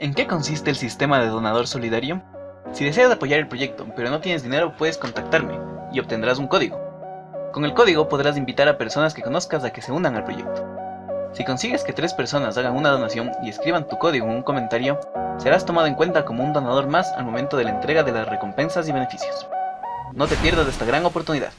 ¿En qué consiste el sistema de donador solidario? Si deseas apoyar el proyecto, pero no tienes dinero, puedes contactarme y obtendrás un código. Con el código podrás invitar a personas que conozcas a que se unan al proyecto. Si consigues que tres personas hagan una donación y escriban tu código en un comentario, serás tomado en cuenta como un donador más al momento de la entrega de las recompensas y beneficios. No te pierdas esta gran oportunidad.